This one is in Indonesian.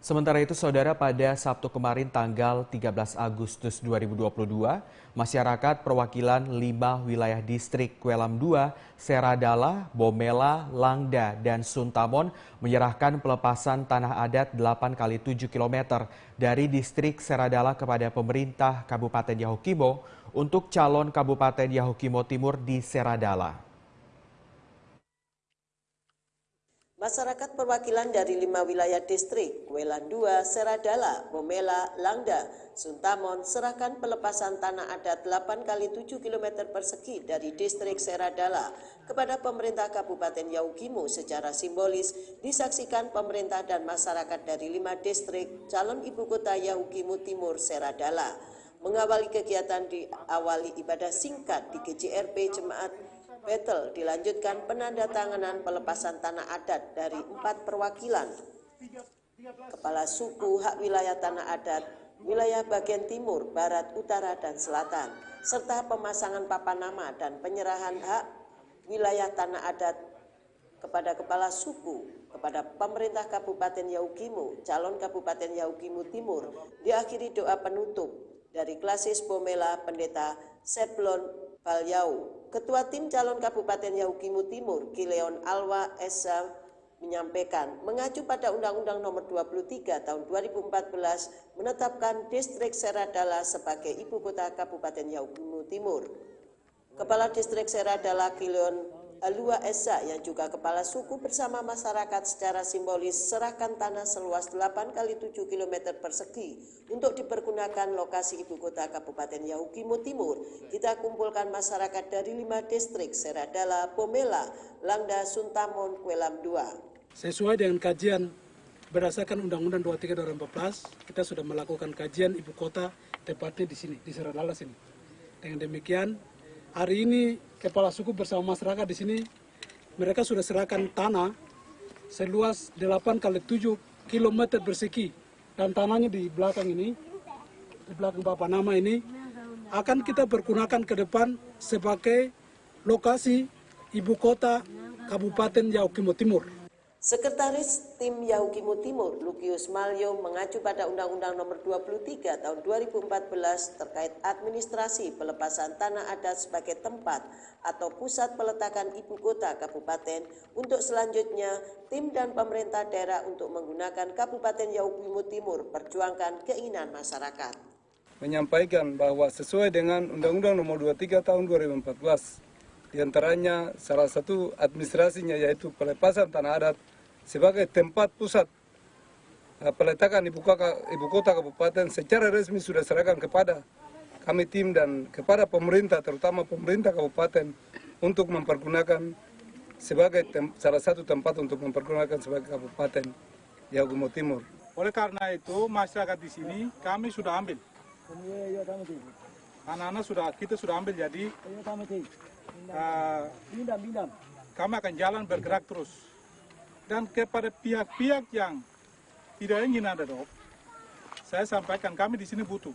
Sementara itu, saudara, pada Sabtu kemarin tanggal 13 Agustus 2022, masyarakat perwakilan lima wilayah distrik Kwelam 2, Seradala, Bomela, Langda, dan Suntamon menyerahkan pelepasan tanah adat 8 kali 7 km dari distrik Seradala kepada pemerintah Kabupaten Yahukimo untuk calon Kabupaten Yahukimo Timur di Seradala. Masyarakat perwakilan dari lima wilayah distrik, Kwelan 2, Seradala, Bomela, Langda, Suntamon, serahkan pelepasan tanah adat 8 kali 7 km persegi dari distrik Seradala kepada pemerintah Kabupaten Yaukimo secara simbolis disaksikan pemerintah dan masyarakat dari lima distrik calon ibu kota Yaukimo Timur Seradala. Mengawali kegiatan diawali ibadah singkat di GJRP Jemaat Battle dilanjutkan penandatanganan pelepasan tanah adat dari empat perwakilan. Kepala suku hak wilayah tanah adat wilayah bagian timur, barat, utara, dan selatan, serta pemasangan papan nama dan penyerahan hak wilayah tanah adat kepada kepala suku, kepada pemerintah Kabupaten Yaukimo, calon Kabupaten Yaukimo Timur, diakhiri doa penutup dari klasis Bomela Pendeta Seplon Balyau Ketua Tim Calon Kabupaten Yahukimu Timur, Kileon Alwa Esa menyampaikan mengacu pada Undang-Undang Nomor 23 Tahun 2014 menetapkan Distrik Seradala sebagai ibu kota Kabupaten Yahukimu Timur. Kepala Distrik Seradala Kileon Alua Esa yang juga kepala suku bersama masyarakat secara simbolis serahkan tanah seluas 8 kali 7 km persegi untuk dipergunakan lokasi ibu kota Kabupaten Yahukimo Timur. Kita kumpulkan masyarakat dari lima distrik Seradala, Pomela, Langda, Suntamon, Kuelam 2. Sesuai dengan kajian berdasarkan Undang-Undang 23 2014, kita sudah melakukan kajian ibu kota tepatnya di sini, di Seradala sini. Dengan demikian, hari ini kepala suku bersama masyarakat di sini mereka sudah serahkan tanah seluas 8 kali 7 km persegi dan tanahnya di belakang ini di belakang Bapak nama ini akan kita pergunakan ke depan sebagai lokasi ibu kota Kabupaten Yaukimo Timur. Sekretaris Tim Yahukimo Timur, Lukius Malyo, mengacu pada Undang-Undang Nomor 23 Tahun 2014 terkait administrasi pelepasan tanah adat sebagai tempat atau pusat peletakan ibu kota kabupaten untuk selanjutnya tim dan pemerintah daerah untuk menggunakan Kabupaten Yahukimo Timur perjuangkan keinginan masyarakat. Menyampaikan bahwa sesuai dengan Undang-Undang Nomor 23 Tahun 2014 di antaranya salah satu administrasinya yaitu pelepasan tanah adat sebagai tempat pusat eh, peletakan ibu kota, ibu kota kabupaten secara resmi sudah serahkan kepada kami tim dan kepada pemerintah terutama pemerintah kabupaten untuk mempergunakan sebagai tem, salah satu tempat untuk mempergunakan sebagai kabupaten Yagumo Timur. Oleh karena itu masyarakat di sini kami sudah ambil. Anak-anak sudah kita sudah ambil jadi uh, kami akan jalan bergerak terus. Dan kepada pihak-pihak yang tidak ingin ada dok, saya sampaikan kami di sini butuh.